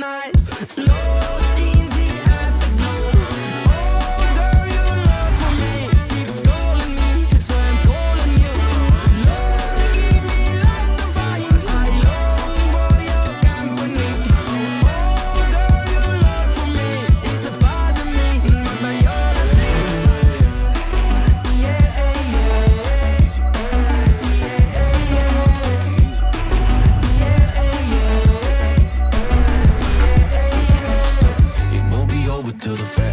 night. to the face.